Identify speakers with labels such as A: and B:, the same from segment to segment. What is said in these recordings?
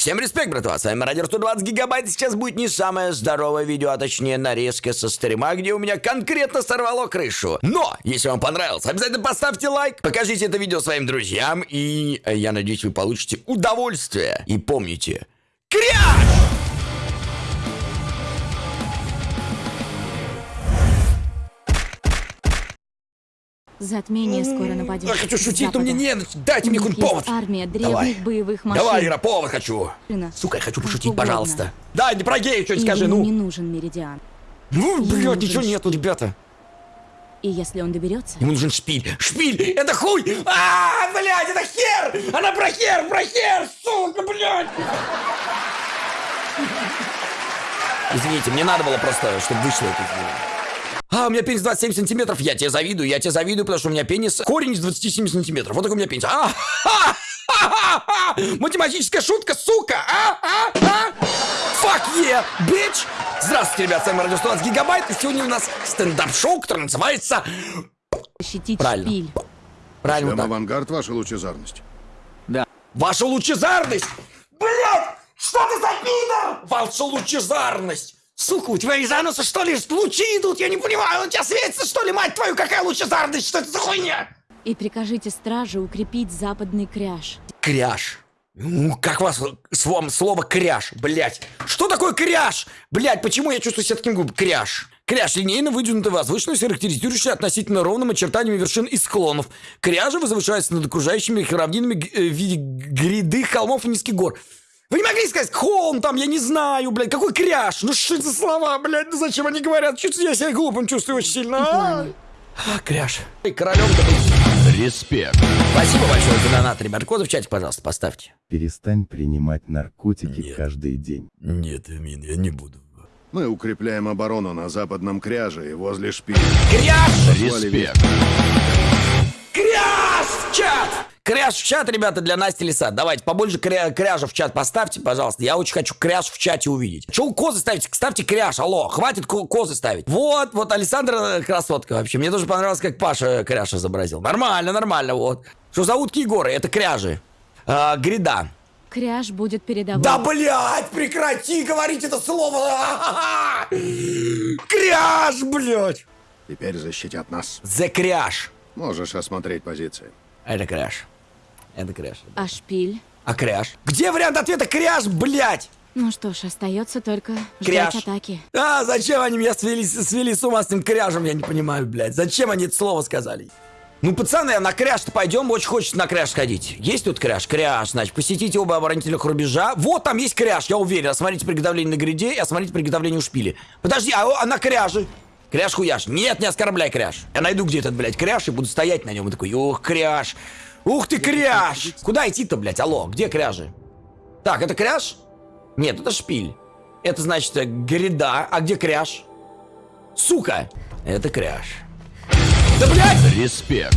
A: Всем респект, братва, с вами Радио 120 Гигабайт. Сейчас будет не самое здоровое видео, а точнее нарезка со стрима, где у меня конкретно сорвало крышу. Но, если вам понравилось, обязательно поставьте лайк, покажите это видео своим друзьям, и э, я надеюсь, вы получите удовольствие. И помните, кряж!
B: Затмение скоро нападет.
A: Я хочу шутить, но мне не... Дайте мне хоть повод.
B: армия древних
A: Давай.
B: боевых машин.
A: Давай, Ира, повод хочу. Сука, я хочу
B: Как
A: пошутить,
B: угодно.
A: пожалуйста. Да, не про геев что-нибудь скажи, ну.
B: не нужен Меридиан.
A: Ну, блядь, ничего нету,
B: шпиль.
A: ребята.
B: И если он доберется,
A: Ему нужен шпиль. Шпиль! Это хуй! А, блядь, это хер! Она про хер, про хер! Сука, блядь! Извините, мне надо было просто, чтобы вышло это. А, у меня пенис 27 сантиметров. Я тебе завидую, я тебе завидую, потому что у меня пенис корень из 27 сантиметров. Вот такой у меня пенис. А, ха, ха, ха, ха. Математическая шутка, сука! А, а, а! Fuck yeah, bitch! Здравствуйте, ребят, с вами Радио 120 Гигабайт, и сегодня у нас стендап-шоу, которое называется...
B: защитить
A: Правильно.
B: шпиль.
A: Правильно
C: Прям авангард, ваша лучезарность.
A: Ваша лучезарность! Блядь! Что ты за пидор? Ваша лучезарность! Сука, у тебя из ануса что ли лучи идут? Я не понимаю, у тебя светится что ли, мать твою, какая лучезарность? Что это за хуйня?
B: И прикажите страже укрепить западный кряж.
A: Кряж. Ну, как вас с вам слово кряж, блядь? Что такое кряж? Блядь, почему я чувствую себя таким глупым? Кряж. Кряж линейно выдвинутая возвышенность, характеризующая относительно ровным очертаниями вершин и склонов. Кряжи возвышаются над окружающими их равнинами э, в виде гряды холмов и низких гор. Вы не могли сказать холм там, я не знаю, блядь, какой кряж? Ну что это за слова, блядь, ну зачем они говорят? Чувствую, я себя глупым чувствую очень сильно. А, А, кряж. И королем-то быть.
D: Респект.
A: Спасибо большое за донат, ребят. Коды в чате, пожалуйста, поставьте.
E: Перестань принимать наркотики
A: Нет.
E: каждый день.
A: Нет, Амин, я не буду.
C: Мы укрепляем оборону на западном кряже и возле шпиля.
A: Кряж!
D: Респект.
A: Кряж в чат! Ребята, для Насти Лиса. Давайте побольше кря- кряжа в чат поставьте, пожалуйста. Я очень хочу кряж в чате увидеть. Че вы козы ставите? Ставьте кряж, алло. Хватит ко- козы ставить. Вот, вот Александра красотка вообще. Мне тоже понравилось, как Паша кряж изобразил. Нормально, нормально, вот. Что за утки и горы? Это кряжи. А, гряда.
B: Кряж будет передовой.
A: Да, блядь, прекрати говорить это слово. Кряж, блядь.
C: Теперь защитят нас.
A: The кряж.
C: Можешь осмотреть позиции.
A: Это кряж. Это кряж.
B: А шпиль?
A: А кряж? Где вариант ответа кряж, блядь?
B: Ну что ж, остается только
A: Кряж.
B: ждать атаки.
A: А, зачем они меня свели, свели с ума с этим кряжем, я не понимаю, блядь. Зачем они это слово сказали? Ну, пацаны, на кряж-то пойдем, очень хочется на кряж сходить. Есть тут кряж? Кряж, значит, посетите оба оборонительных рубежа. Вот там есть кряж, я уверен. Осмотрите приготовление на гряде и осмотрите приготовление у шпили. Подожди, а, а на кряже? Кряж хуяш. Нет, не оскорбляй кряж. Я найду где этот, блядь, кряж и буду стоять на нем и такой, ух, кряж. Ух ты, кряж. Куда идти-то, блядь, алло, где кряжи? Так, это кряж? Нет, это шпиль. Это значит э, гряда. А где кряж? Сука! Это кряж. Да, блядь!
D: Респект.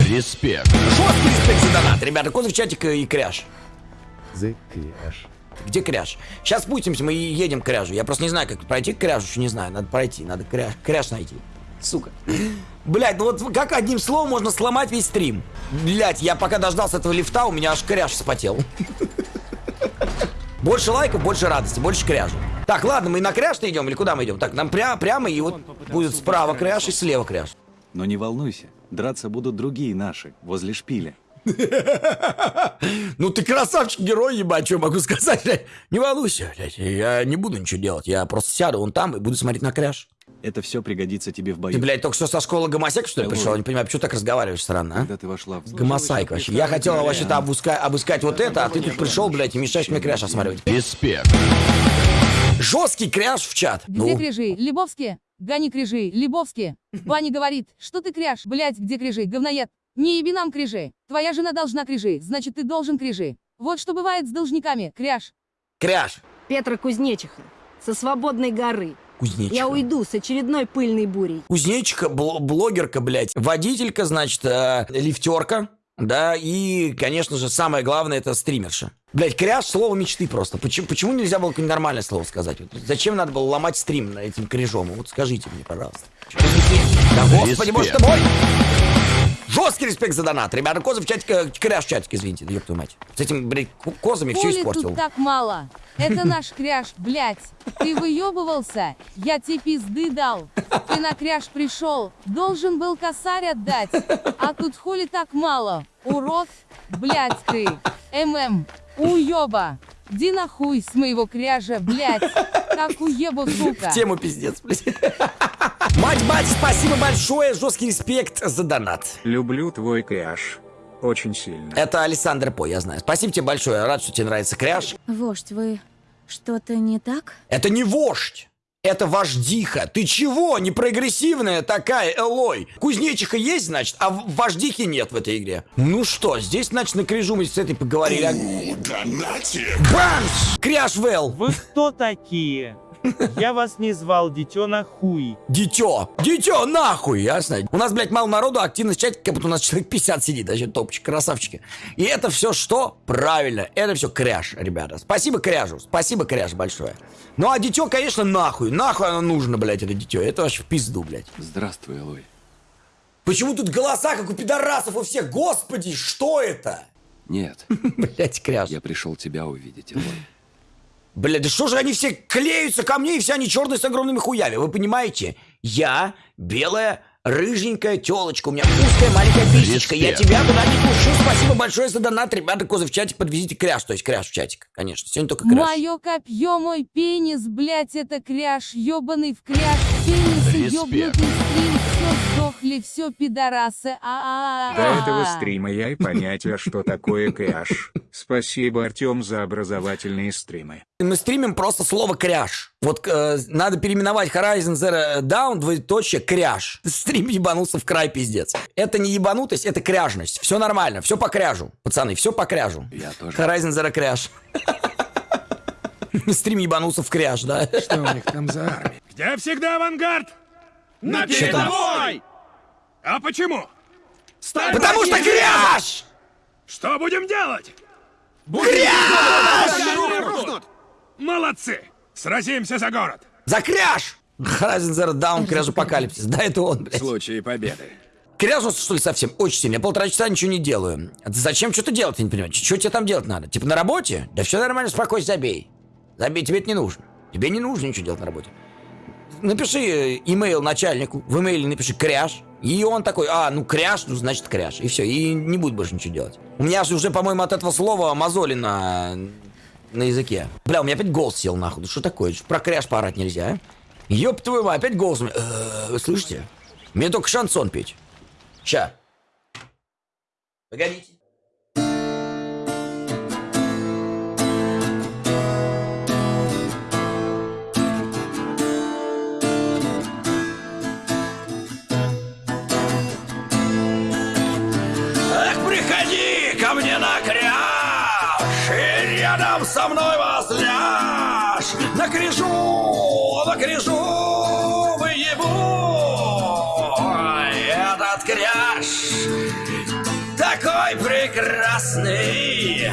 D: Респект.
A: Жесткий респект за донат, ребята. Козы в чатик и кряж.
E: The Crash.
A: Где кряж? Сейчас спустимся, мы едем к кряжу. Я просто не знаю, как пройти к кряжу, еще не знаю. Надо пройти, надо кряж, кряж найти. Сука. Блять, ну вот как одним словом можно сломать весь стрим? Блять, я пока дождался этого лифта, у меня аж кряж вспотел. Больше лайков, больше радости, больше кряжа. Так, ладно, мы на кряж идем или куда мы идем? Так, нам пря прямо и вот будет справа кряж и слева кряж.
F: Но не волнуйся, драться будут другие наши, возле шпиля.
A: Ну ты красавчик, герой, ебать, что могу сказать, блядь. Не волнуйся, блядь, я не буду ничего делать. Я просто сяду вон там и буду смотреть на кряж.
F: Это все пригодится тебе в
A: Ты,
F: бою.
A: блядь, только что со школы гомосек, что ли,
F: Да
A: пришел? Не понимаю, почему так разговариваешь странно, а?
F: Когда ты вошла в...
A: Гомосайк вообще. Я хотел вообще-то обыска- обыскать вот это, а ты тут пришел, блядь, и мешаешь мне кряж осматривать.
D: Респект.
A: Жесткий кряж в чат.
G: Где
A: Ну,
G: кряжи? Лебовские? Гони кряжи, Лебовские. Ваня говорит, что ты кряж, блядь, где кряжи, говноед? Не еби нам кряжи. Твоя жена должна кряжи, значит ты должен кряжи. Вот что бывает с должниками, кряж.
A: Кряж.
D: Петра Кузнечиха. Со свободной горы.
A: Кузнечика.
D: Я уйду с очередной пыльной бурей.
A: Кузнечика, бл- блогерка, блядь. Водителька, значит, э, лифтерка. Да, и, конечно же, самое главное, это стримерша. Блять, кряж слово мечты просто. Почему, почему нельзя было какое-нибудь нормальное слово сказать? Вот зачем надо было ломать стрим на этим кряжом? Вот скажите мне, пожалуйста. Да господи, боже ты мой! Жесткий респект за донат. Ребята, козы в чатике, кряж в чатике, извините, да ёб твою мать. С этими, блядь, козами все
G: Коли
A: испортил.
G: тут так мало. Это наш кряж, блядь. Ты выебывался, я тебе пизды дал. Ты на кряж пришел, должен был косарь отдать. А тут хули так мало. Урод, блядь ты. ММ, уеба. Ди нахуй с моего кряжа, блядь. Как уебу, сука.
A: В тему пиздец, блядь. Мать, мать, спасибо большое, жесткий респект за донат.
H: Люблю твой кряж. Очень сильно.
A: Это Александр По, я знаю. Спасибо тебе большое, рад, что тебе нравится кряж.
B: Вождь, вы что-то не так?
A: Это не вождь. Это вождиха. Ты чего? Не прогрессивная такая, Элой. Кузнечиха есть, значит, а вождихи нет в этой игре. Ну что, здесь, значит, на крижу мы с этой поговорили. а- Бамс! Кряж Вэл!
I: Вы кто такие? Я вас не звал, дитё на хуй.
A: Дитё! Дитё, нахуй, ясно? У нас, блядь, мало народу, активность чатика, как будто у нас человек 50 сидит, вообще топчик, красавчики. И это все что? Правильно, это все кряж, ребята. Спасибо кряжу, спасибо кряж большое. Ну а дитё, конечно, нахуй, нахуй оно нужно, блядь, это дитё. Это вообще в пизду, блядь.
F: Здравствуй, Элой.
A: Почему тут голоса, как у пидорасов у всех? Господи, что это?
F: Нет,
A: Блядь, кряж.
F: я пришел тебя увидеть, Элой.
A: Блядь, да что же они все клеются ко мне, и все они черные с огромными хуями, вы понимаете? Я белая, рыженькая телочка, у меня узкая маленькая писечка, я тебя туда не пушу, спасибо большое за донат, ребята, козы в чатик, подвезите кряж, то есть кряж в чатик, конечно, сегодня только кряж.
G: Мое копье, мой пенис, блядь, это кряж, ебаный в кряж, пенис, ёбнутый стрим, все сдохли, все пидорасы, а а
H: До этого стрима я и понятия, что такое кряж. Спасибо, Артем, за образовательные стримы.
A: Мы стримим просто слово кряж. Вот э, надо переименовать Horizon Zero Dawn, двоеточие, кряж. Стрим ебанулся в край, пиздец. Это не ебанутость, это кряжность. Все нормально, все по кряжу. Пацаны, все по кряжу.
F: Я тоже.
A: Horizon Zero кряж. Стрим ебанулся в кряж, да?
C: Что у них там за армия?
H: Где всегда авангард? На передовой! А почему?
A: Потому что кряж!
H: Что будем делать? Молодцы! Сразимся за город!
A: За кряж! Horizon Zero Dawn, кряж апокалипсис. Да, это он, блядь.
C: случае победы.
A: Кряжился, что ли, совсем? Очень сильно. Я полтора часа ничего не делаю. А Зачем что-то делать, я не понимаю. Что тебе там делать надо? Типа на работе? Да все нормально, спокойно, забей. Забей, тебе это не нужно. Тебе не нужно ничего делать на работе. Напиши э, имейл начальнику, в имейле напиши кряж, и он такой, а, ну кряж, ну значит кряж, и все, и не будет больше ничего делать. У меня же уже, по-моему, от этого слова мозоли на, на языке. Бля, у меня опять голос сел нахуй, что такое? Про кряж поорать нельзя, а? Ёб твою мать, опять голос меня. Э, Вы слышите? Мне только шансон петь. Ща. Погодите. На кряжу выебу этот кряж. Такой прекрасный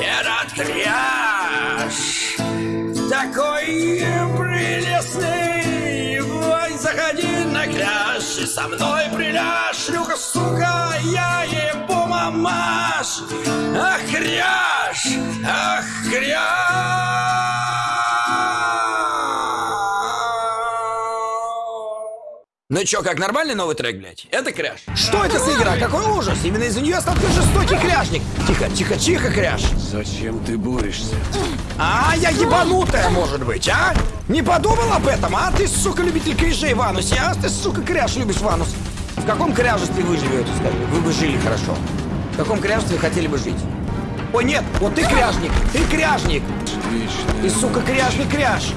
A: этот кряж. Такой прелестный Ой, заходи на кряж И со мной приляжь Шлюха, сука, я ебу мамаш Ах, кряж, ах, кряж ну чё, как нормальный новый трек, блядь? Это кряж. Что это за игра? Какой ужас! Именно из-за нее стал такой жестокий кряжник. Тихо, тихо, тихо, кряж.
C: Зачем ты борешься?
A: А, я ебанутая, может быть, а? Не подумал об этом, а? Ты, сука, любитель кряжей в анусе, а? Ты, сука, кряж любишь в анус. В каком кряжестве вы живете, скажи? Вы бы жили хорошо. В каком кряжестве хотели бы жить? Ой, нет, вот ты кряжник, ты кряжник. Ты, сука, кряжный кряж.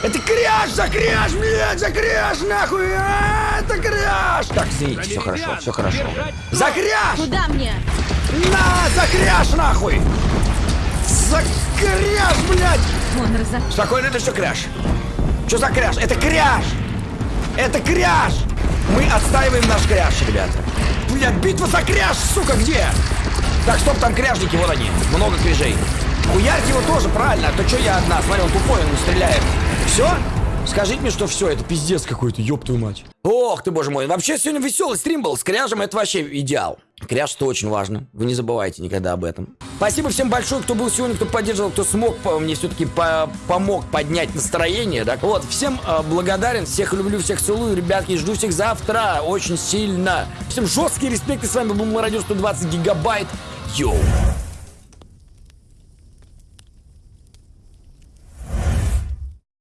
A: Это кряж за кряж, блядь, за кряж, нахуй! А, это кряж! Так, извините, все хорошо, все хорошо. За кряж!
B: Куда мне?
A: На, за кряж, нахуй! За кряж, блядь!
B: Вон, разок.
A: Спокойно, это все кряж. Что за кряж? Это кряж! Это кряж! Мы отстаиваем наш кряж, ребята. Блядь, битва за кряж, сука, где? Так, стоп, там кряжники, вот они. Много кряжей. Хуярьте его тоже, правильно. А то что я одна? Смотри, он тупой, он стреляет. Все? Скажите мне, что все, это пиздец какой-то, ёб твою мать. Ох ты, боже мой. Вообще, сегодня веселый стрим был. С кряжем это вообще идеал. Кряж это очень важно. Вы не забывайте никогда об этом. Спасибо всем большое, кто был сегодня, кто поддерживал, кто смог мне все-таки по- помог поднять настроение. Да? Вот, всем э, благодарен, всех люблю, всех целую, ребятки, жду всех завтра очень сильно. Всем жесткий респект, и с вами был Радио 120 гигабайт. Йоу.